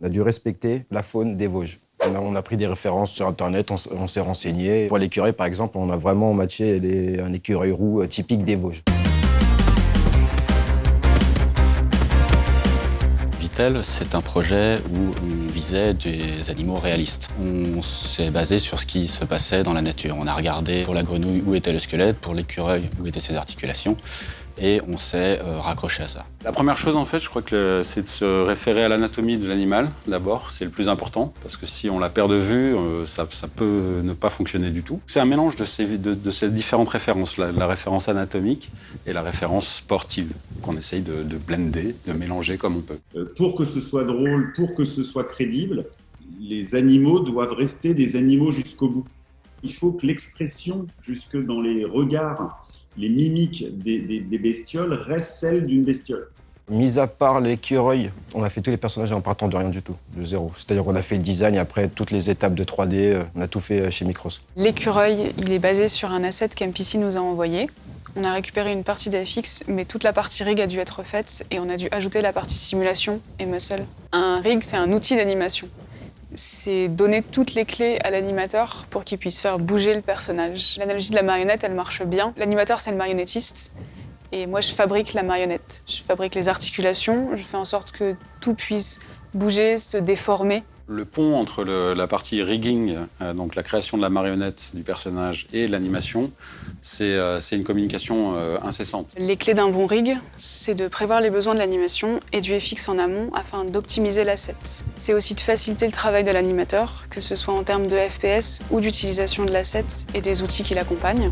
On a dû respecter la faune des Vosges. On a, pris des références sur Internet, on, s'est renseigné. Pour l'écureuil, par exemple, on a vraiment matché un écureuil roux euh, typique des Vosges. Vitel, c'est un projet où on visait des animaux réalistes. On s'est basé sur ce qui se passait dans la nature. On a regardé pour la grenouille où était le squelette, pour l'écureuil où étaient ses articulations, et on s'est euh, raccroché à ça. La première chose, en fait, je crois que c'est de se référer à l'anatomie de l'animal, d'abord. C'est le plus important, parce que si on la perd de vue, euh, ça, ça peut ne pas fonctionner du tout. C'est un mélange de ces, de, de ces différentes références, la, la référence anatomique et la référence sportive, qu'on essaye de, de blender, de mélanger comme on peut. Euh, pour que ce soit drôle, pour que ce soit crédible, les animaux doivent rester des animaux jusqu'au bout. Il faut que l'expression, jusque dans les regards, les mimiques des, des- des bestioles, reste celle d'une bestiole. Mis à part l'écureuil, on a fait tous les personnages en partant de rien du tout, de zéro. C'est-à-dire qu'on a fait le design et après toutes les étapes de 3D, euh, on a tout fait euh, chez Micros. L'écureuil, il est basé sur un asset qu'MPC nous a envoyé. On a récupéré une partie d'AFX, mais toute la partie rig a dû être faite et on a dû ajouter la partie simulation et muscle. Un rig, c'est un outil d'animation. C'est donner toutes les clés à l'animateur pour qu'il puisse faire bouger le personnage. L'analogie de la marionnette, elle marche bien. L'animateur, c'est le marionnettiste. Et moi, je fabrique la marionnette. Je fabrique les articulations, je fais en sorte que tout puisse bouger, se déformer. Le pont entre le- la partie rigging, euh, donc la création de la marionnette du personnage, et l'animation, c'est euh, c'est une communication euh, incessante. Les clés d'un bon rig, c'est de prévoir les besoins de l'animation et du FX en amont afin d'optimiser l'asset. C'est aussi de faciliter le travail de l'animateur, que ce soit en termes de FPS ou d'utilisation de l'asset et des outils qui l'accompagnent.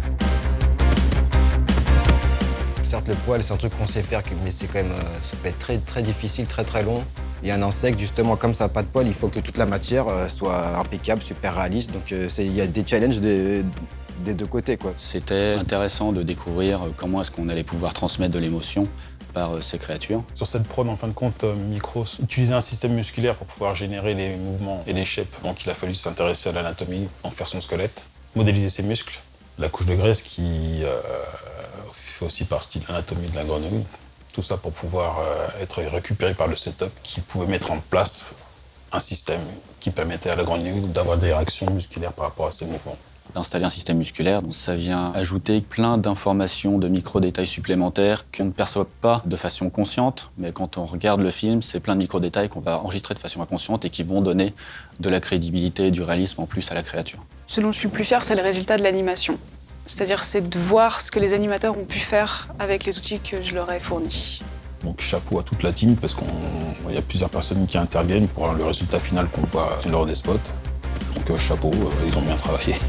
Certes, le poil, c'est un truc qu'on sait faire, mais c'est quand même, ça peut être très, très difficile, très, très long. Et un insecte, justement, comme ça n'a pas de poil, il faut que toute la matière euh, soit impeccable, super réaliste. Donc, euh, c'est- il y a des challenges des, des deux côtés, quoi. C'était intéressant de découvrir euh, comment est-ce qu'on allait pouvoir transmettre de l'émotion par ces créatures. Sur cette prod, en fin de compte, Micros utilisait un système musculaire pour pouvoir générer les mouvements et les shapes. Donc il a fallu s'intéresser à l'anatomie, en faire son squelette, modéliser ses muscles, la couche de graisse qui euh, fait aussi partie de l'anatomie de la grenouille. Tout ça pour pouvoir euh, être récupéré par le setup qui pouvait mettre en place un système qui permettait à la grenouille d'avoir des réactions musculaires par rapport à ses mouvements. D'installer un système musculaire, donc ça vient ajouter plein d'informations, de micro-détails supplémentaires qu'on ne perçoit pas de façon consciente, mais quand on regarde le film, c'est plein de micro-détails qu'on va enregistrer de façon inconsciente et qui vont donner de la crédibilité et du réalisme en plus à la créature. Ce dont je suis plus fière, c'est le résultat de l'animation. C'est-à-dire, c'est de voir ce que les animateurs ont pu faire avec les outils que je leur ai fournis. Donc chapeau à toute la team parce qu'il y a plusieurs personnes qui interviennent pour le résultat final qu'on voit lors des spots. Donc euh, chapeau, euh, ils ont bien travaillé.